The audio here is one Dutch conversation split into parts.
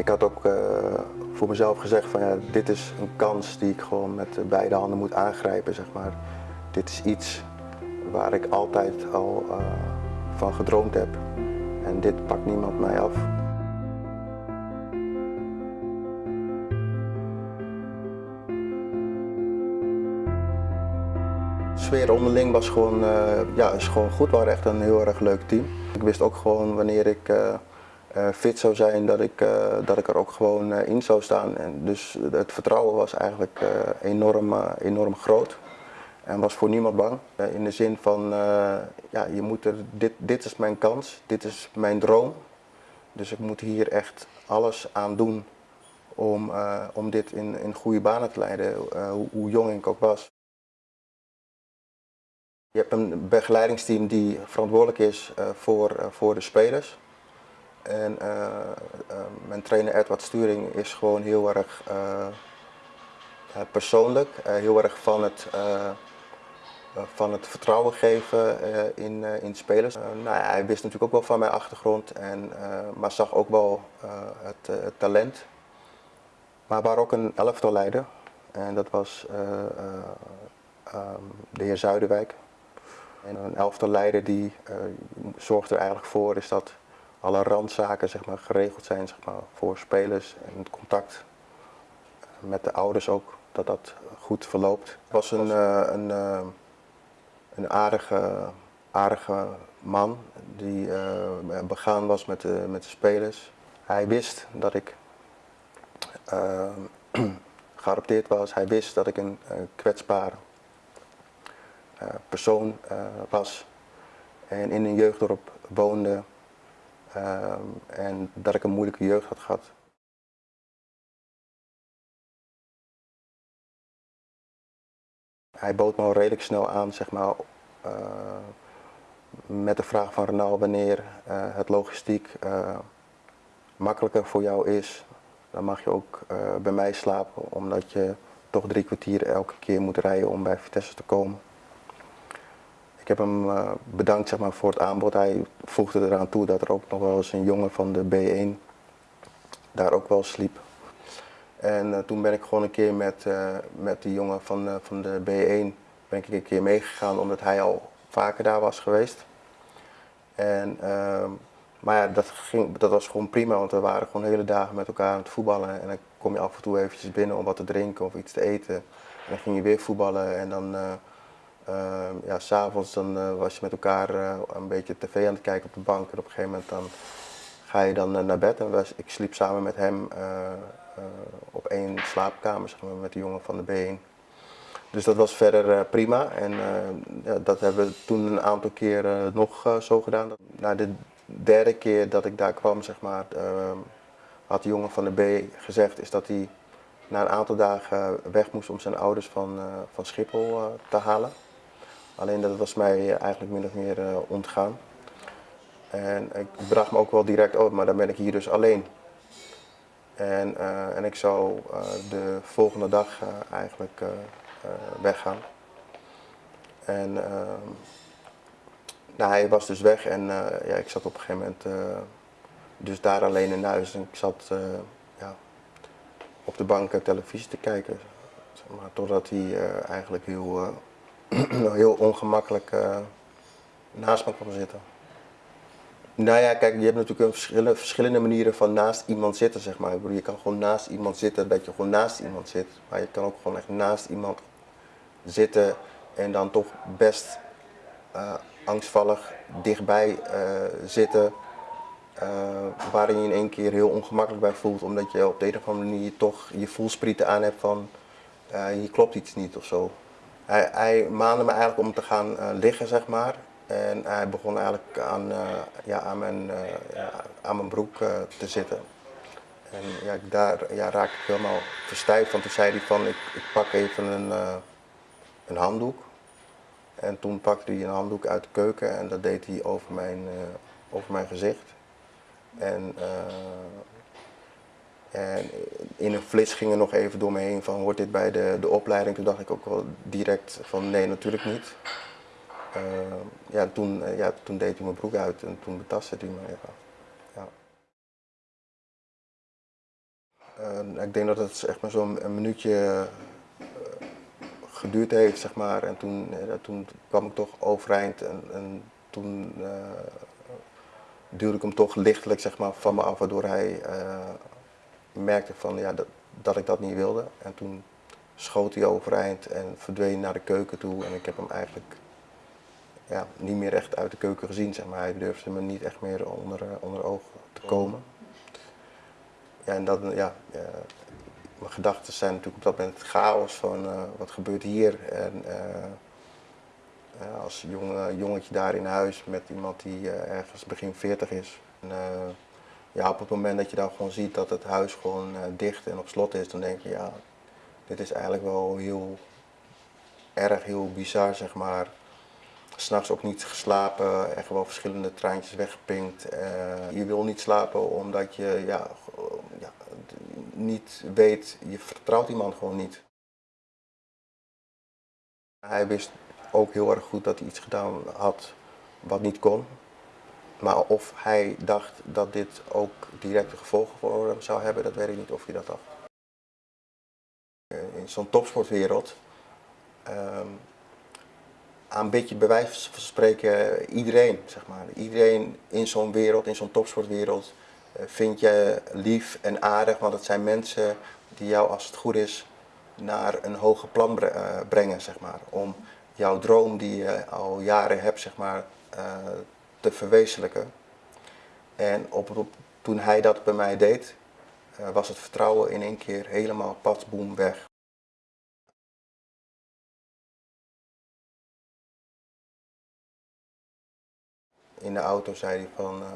Ik had ook uh, voor mezelf gezegd van ja, dit is een kans die ik gewoon met beide handen moet aangrijpen. Zeg maar. Dit is iets waar ik altijd al uh, van gedroomd heb. En dit pakt niemand mij af. Sfeer onderling was gewoon, uh, ja, is gewoon goed. We waren echt een heel erg leuk team. Ik wist ook gewoon wanneer ik fit zou zijn, dat ik, dat ik er ook gewoon in zou staan. En dus het vertrouwen was eigenlijk enorm, enorm groot. En was voor niemand bang. In de zin van, ja, je moet er, dit, dit is mijn kans, dit is mijn droom. Dus ik moet hier echt alles aan doen om, om dit in, in goede banen te leiden, hoe, hoe, jong ik ook was. Je hebt een begeleidingsteam die verantwoordelijk is voor, voor de spelers. En mijn trainer Edward Sturing is gewoon heel erg persoonlijk, heel erg van het van het vertrouwen geven in, in spelers. nou, hij wist natuurlijk ook wel van mijn achtergrond, en, maar zag ook wel het, talent. Maar waar ook een elftal leider en dat was de heer Zuiderwijk. En een elftal leider die zorgt er eigenlijk voor is dat alle randzaken zeg maar, geregeld zijn zeg maar, voor spelers en het contact met de ouders ook, dat dat goed verloopt. Het was een, een, een aardige, aardige man die uh, begaan was met de, met de spelers. Hij wist dat ik geadopteerd was. Hij wist dat ik een kwetsbaar persoon was en in een jeugddorp woonde en dat ik een moeilijke jeugd had gehad. Hij bood me al redelijk snel aan, zeg maar, uh, met de vraag van Renaal wanneer uh, het logistiek uh, makkelijker voor jou is. Dan mag je ook bij mij slapen, omdat je toch drie kwartier elke keer moet rijden om bij Vitesse te komen. Ik heb hem bedankt zeg maar, voor het aanbod. Hij voegde eraan toe dat er ook nog wel eens een jongen van de B1 daar ook wel sliep. En uh, toen ben ik gewoon een keer met, uh, met die jongen van, van de B1 ben ik een keer meegegaan omdat hij al vaker daar was geweest. En, ehm, maar ja, dat, ging, dat was gewoon prima, want we waren gewoon hele dagen met elkaar aan het voetballen. En dan kom je af en toe eventjes binnen om wat te drinken of iets te eten. En dan ging je weer voetballen en dan, ehm, ja, s'avonds dan was je met elkaar een beetje tv aan het kijken op de bank. En op een gegeven moment dan ga je dan naar bed. En was, ik sliep samen met hem uh, op één slaapkamer zeg maar, met de jongen van de B1. Dus dat was verder uh, prima en uh, ja, dat hebben we toen een aantal keren nog zo gedaan. Na de derde keer dat ik daar kwam, zeg maar, had de jongen van de B gezegd is dat hij na een aantal dagen weg moest om zijn ouders van, van Schiphol te halen. Alleen dat was mij eigenlijk min of meer ontgaan. En ik bracht me ook wel direct op, maar dan ben ik hier dus alleen. En, uh, en ik zou uh, de volgende dag uh, eigenlijk weggaan. En nou, hij was dus weg en ja, ik zat op een gegeven moment dus daar alleen in huis. En ik zat ja, op de bank televisie te kijken. Maar totdat hij eigenlijk heel, heel ongemakkelijk naast me kwam zitten. Nou ja, kijk, je hebt natuurlijk verschillende, manieren van naast iemand zitten, zeg maar. Je kan gewoon naast iemand zitten dat je gewoon naast iemand zit. Maar je kan ook gewoon echt naast iemand zitten en dan toch best uh, angstvallig dichtbij uh, zitten. Uh, waarin je in één keer heel ongemakkelijk bij voelt, omdat je op de een of andere manier toch je voelsprieten aan hebt van hier klopt iets niet of zo. Hij, hij maande me eigenlijk om te gaan liggen, zeg maar. En hij begon eigenlijk aan, uh, ja, aan, mijn, ja, aan mijn broek te zitten. En ja, daar ja, raakte ik helemaal verstijfd, want toen zei hij van ik, ik pak even een, een handdoek. En toen pakte hij een handdoek uit de keuken en dat deed hij over mijn, over mijn gezicht. En, en in een flits ging er nog even door me heen van hoort dit bij de, de opleiding? Toen dacht ik ook wel direct van nee, natuurlijk niet. Uh, ja, toen, uh, ja, toen deed hij mijn broek uit en toen betastte hij me even. Uh, ik denk dat het echt maar zo'n minuutje uh, geduurd heeft, zeg maar. En toen, uh, toen kwam ik toch overeind en, en toen duwde ik hem toch lichtelijk zeg maar, van me af, waardoor hij merkte van, ja, dat, dat ik dat niet wilde. En toen schoot hij overeind en verdween naar de keuken toe. En ik heb hem eigenlijk ja, niet meer echt uit de keuken gezien. Zeg maar. Hij durfde me niet echt meer onder, onder ogen te komen. Ja, en dat, ja, mijn gedachten zijn natuurlijk op dat moment chaos van uh, wat gebeurt hier. En als jonge, jongetje daar in huis met iemand die ergens begin 40 is. En, ja, op het moment dat je dan gewoon ziet dat het huis gewoon dicht en op slot is, dan denk je ja, dit is eigenlijk wel heel erg, heel bizar zeg maar. S'nachts ook niet geslapen, echt wel verschillende treintjes weggepinkt. je wil niet slapen omdat je ja, ja, niet weet, je vertrouwt die man gewoon niet. Hij wist ook heel erg goed dat hij iets gedaan had wat niet kon. Maar of hij dacht dat dit ook directe gevolgen voor hem zou hebben, dat weet ik niet of hij dat dacht. In zo'n topsportwereld um, aanbid je bij wijze van spreken iedereen, zeg maar. Iedereen in zo'n wereld, in zo'n topsportwereld, eh, vind je lief en aardig, want het zijn mensen die jou, als het goed is, naar een hoger plan eh, brengen, zeg maar. Om jouw droom die je al jaren hebt, zeg maar, uh, te verwezenlijken. En toen hij dat bij mij deed, uh, was het vertrouwen in één keer helemaal patsboom weg. In de auto zei hij van, uh,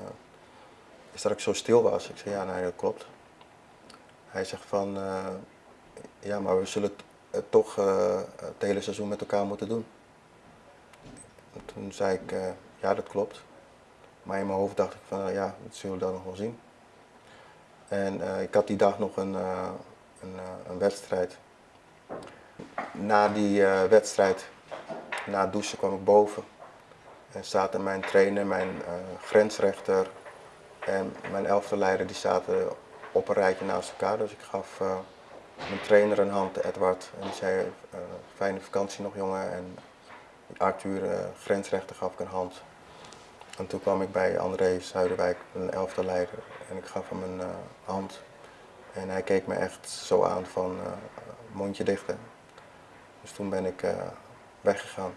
is dat ik zo stil was. Ik zei, ja, nee, dat klopt. Hij zegt van, uh, ja, maar we zullen het toch het hele seizoen met elkaar moeten doen. En toen zei ik, ja, dat klopt. Maar in mijn hoofd dacht ik van, ja, dat zullen we dan nog wel zien. En ik had die dag nog een, een, een, wedstrijd. Na die wedstrijd, na het douchen, kwam ik boven. En zaten mijn trainer, mijn grensrechter, en mijn elfde leider die zaten op een rijtje naast elkaar. Dus ik gaf mijn trainer een hand, Edward. En die zei, fijne vakantie nog jongen. En Arthur, grensrechter, gaf ik een hand. En toen kwam ik bij André Zuiderwijk, een elfde leider. En ik gaf hem een hand. En hij keek me echt zo aan van mondje dichten. Dus toen ben ik weggegaan.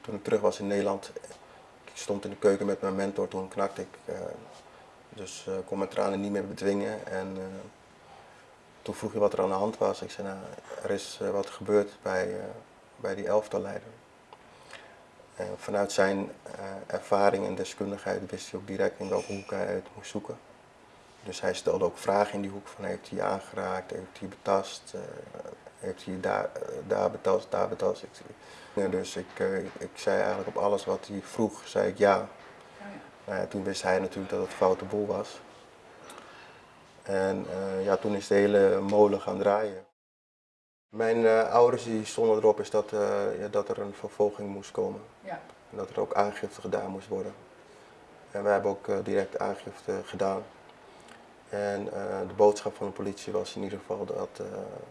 Toen ik terug was in Nederland, ik stond in de keuken met mijn mentor, toen knakte ik. Dus kon mijn tranen niet meer bedwingen. En toen vroeg hij wat er aan de hand was. Ik zei, nou, er is wat gebeurd bij, bij die elftalleider. En vanuit zijn ervaring en deskundigheid wist hij ook direct in welke hoek hij het moest zoeken. Dus hij stelde ook vragen in die hoek van heeft hij je aangeraakt, heeft hij betast, heeft hij daar, daar betast, daar betast. Dus ik, ik zei eigenlijk op alles wat hij vroeg, zei ik ja. Nou ja toen wist hij natuurlijk dat het foute boel was. En uh, ja, toen is de hele molen gaan draaien. Mijn uh, ouders die stonden erop is dat, ja, dat er een vervolging moest komen. Ja. En dat er ook aangifte gedaan moest worden. En wij hebben ook direct aangifte gedaan. En de boodschap van de politie was in ieder geval dat,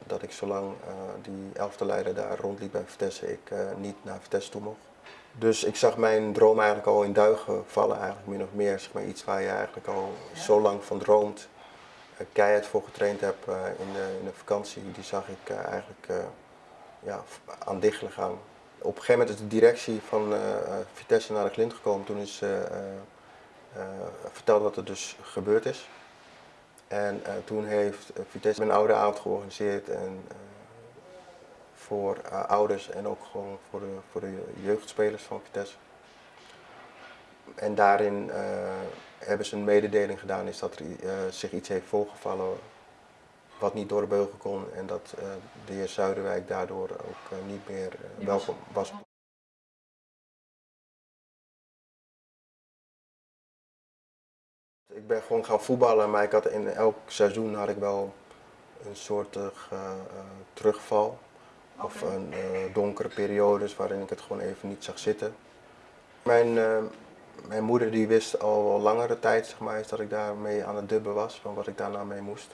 dat ik zolang die elfde leider daar rondliep bij Vitesse, ik niet naar Vitesse toe mocht. Dus ik zag mijn droom eigenlijk al in duigen vallen, eigenlijk min of meer. Zeg maar, iets waar je eigenlijk al ja. zo lang van droomt, keihard voor getraind in, de, in de vakantie, die zag ik eigenlijk ja, aan dichtelen gaan. Op een gegeven moment is de directie van Vitesse naar de Clint gekomen, toen is verteld wat er dus gebeurd is. En toen heeft Vitesse een oude avond georganiseerd en, voor ouders en ook gewoon voor de, voor de jeugdspelers van Vitesse. En daarin hebben ze een mededeling gedaan is dat er zich iets heeft voorgevallen wat niet door de beugel kon en dat de heer Zuiderwijk daardoor ook niet meer welkom was. Ik ben gewoon gaan voetballen, maar ik had in elk seizoen had ik wel een soort terugval. Of een donkere periodes waarin ik het gewoon even niet zag zitten. Mijn mijn moeder die wist al langere tijd zeg maar, dat ik daarmee aan het dubben was, van wat ik daarna mee moest.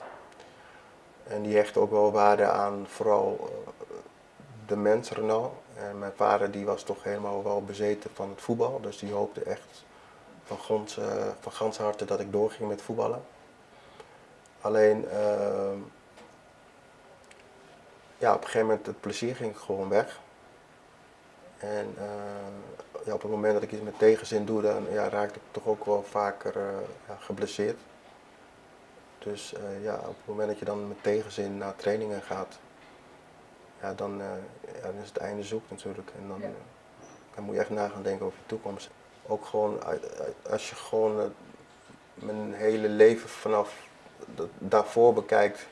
En die hechtte ook wel waarde aan vooral eh, de mens Renault. En mijn vader die was toch helemaal wel bezeten van het voetbal, dus die hoopte echt van, grond, uh, van gans harte dat ik doorging met voetballen. Alleen, uh, ja, op een gegeven moment het plezier ging gewoon weg. En uh, ja, op het moment dat ik iets met tegenzin doe, dan ja, raak ik toch ook wel vaker uh, ja, geblesseerd. Dus uh, ja, op het moment dat je dan met tegenzin naar trainingen gaat, ja, dan, ja, dan is het einde zoek natuurlijk. En dan, dan moet je echt na gaan denken over je toekomst. Ook gewoon, als je gewoon mijn hele leven vanaf daarvoor bekijkt,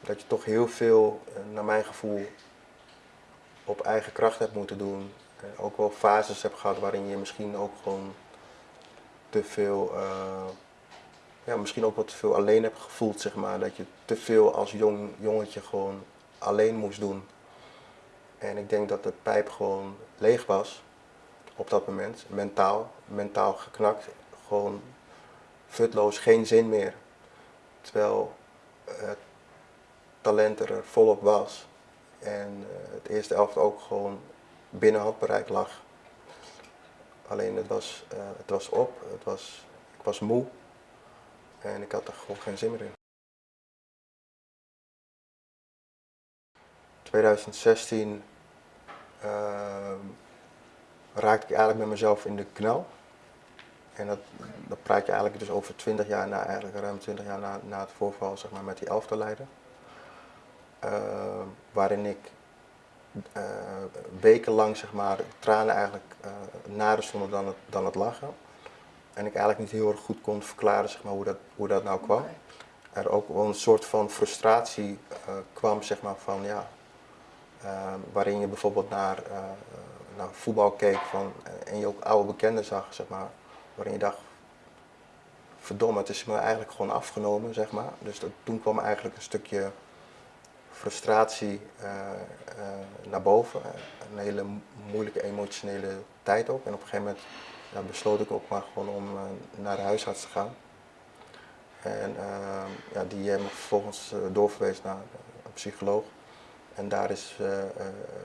dat je toch heel veel, naar mijn gevoel, op eigen kracht hebt moeten doen. En ook wel fases hebt gehad waarin je misschien ook gewoon te veel, uh, ja, misschien ook wat te veel alleen hebt gevoeld, zeg maar. Dat je te veel als jong jongetje gewoon alleen moest doen. En ik denk dat de pijp gewoon leeg was op dat moment, mentaal, mentaal geknakt, gewoon futloos, geen zin meer. Terwijl het talent er volop was. En uh, het eerste elft ook gewoon binnen handbereik lag. Alleen het was, uh, het was op, het was, ik was moe en ik had er gewoon geen zin meer in. 2016 uh, raakte ik eigenlijk met mezelf in de knel. En dat, dat praat je eigenlijk dus over 20 jaar na, eigenlijk ruim 20 jaar na, na het voorval zeg maar, met die elftalleider. Uh, waarin ik uh, wekenlang zeg maar, tranen eigenlijk uh, nader stonden dan het, dan het lachen. En ik eigenlijk niet heel erg goed kon verklaren zeg maar, hoe, dat, hoe dat nou kwam. Er ook wel een soort van frustratie kwam zeg maar, van ja, waarin je bijvoorbeeld naar, naar voetbal keek van, en je ook oude bekenden zag, zeg maar, waarin je dacht, verdomme, het is me eigenlijk gewoon afgenomen, zeg maar. Dus dat, toen kwam eigenlijk een stukje frustratie uh, uh, naar boven. Een hele moeilijke emotionele tijd ook. En op een gegeven moment besloot ik ook maar gewoon om uh, naar de huisarts te gaan. En ja, die heeft me vervolgens doorverwezen naar een psycholoog. En daar is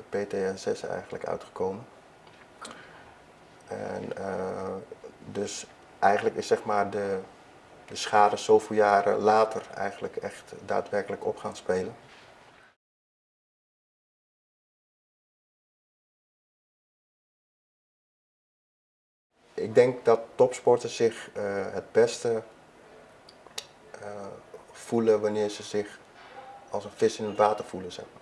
PTSS eigenlijk uitgekomen. En dus eigenlijk is zeg maar de, de schade zoveel jaren later eigenlijk echt daadwerkelijk op gaan spelen. Ik denk dat topsporters zich uh, het beste uh, voelen wanneer ze zich als een vis in het water voelen. Zeg maar.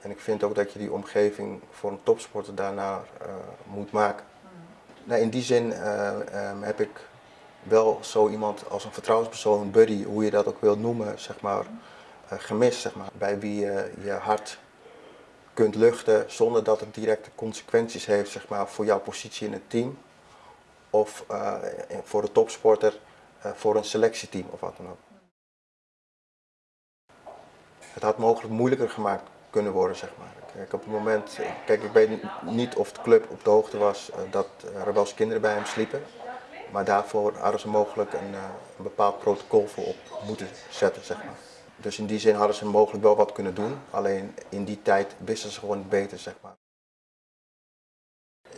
En ik vind ook dat je die omgeving voor een topsporter daarnaar uh, moet maken. Nou, in die zin um, heb ik wel zo iemand als een vertrouwenspersoon, een buddy, hoe je dat ook wilt noemen, zeg maar, gemist. Zeg maar, bij wie je je hart kunt luchten zonder dat het directe consequenties heeft zeg maar, voor jouw positie in het team of uh, voor de topsporter uh, voor een selectieteam of wat dan ook. Het had mogelijk moeilijker gemaakt kunnen worden, zeg maar. Op het moment, kijk, ik weet niet of de club op de hoogte was uh, dat er wel eens kinderen bij hem sliepen. Maar daarvoor hadden ze mogelijk een, een bepaald protocol voor op moeten zetten, zeg maar. Dus in die zin hadden ze mogelijk wel wat kunnen doen. Alleen in die tijd wisten ze gewoon beter, zeg maar.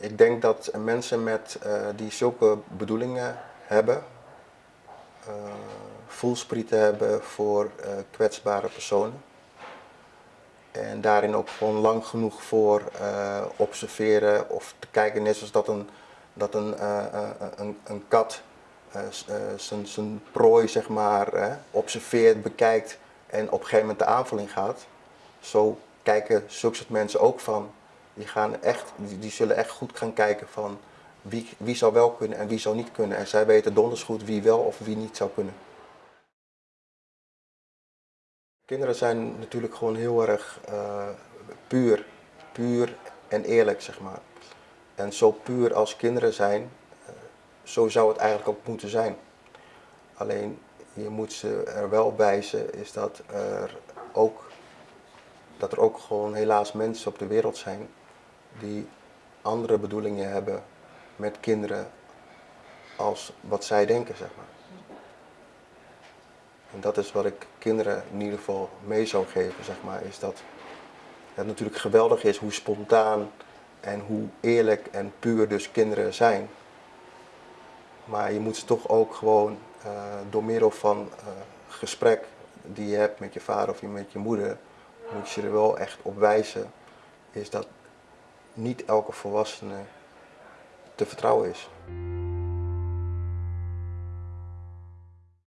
Ik denk dat mensen met, uh, die zulke bedoelingen hebben, uh, voelsprieten hebben voor uh, kwetsbare personen. En daarin ook gewoon lang genoeg voor observeren of te kijken, net zoals dat een, dat een, een, een kat zijn prooi zeg maar, observeert, bekijkt en op een gegeven moment de aanval gaat. Zo kijken zulke mensen ook van die, gaan echt, die, zullen echt goed gaan kijken van wie, wie zou wel kunnen en wie zou niet kunnen. En zij weten donders goed wie wel of wie niet zou kunnen. Kinderen zijn natuurlijk gewoon heel erg uh, puur, puur en eerlijk, zeg maar. En zo puur als kinderen zijn, uh, zo zou het eigenlijk ook moeten zijn. Alleen je moet ze er wel wijzen is dat er ook, dat er ook gewoon helaas mensen op de wereld zijn die andere bedoelingen hebben met kinderen als wat zij denken, zeg maar. En dat is wat ik kinderen in ieder geval mee zou geven, zeg maar, is dat het natuurlijk geweldig is hoe spontaan en hoe eerlijk en puur dus kinderen zijn. Maar je moet ze toch ook gewoon uh, door middel van uh, gesprek die je hebt met je vader of met je moeder, moet je er wel echt op wijzen, is dat niet elke volwassene te vertrouwen is.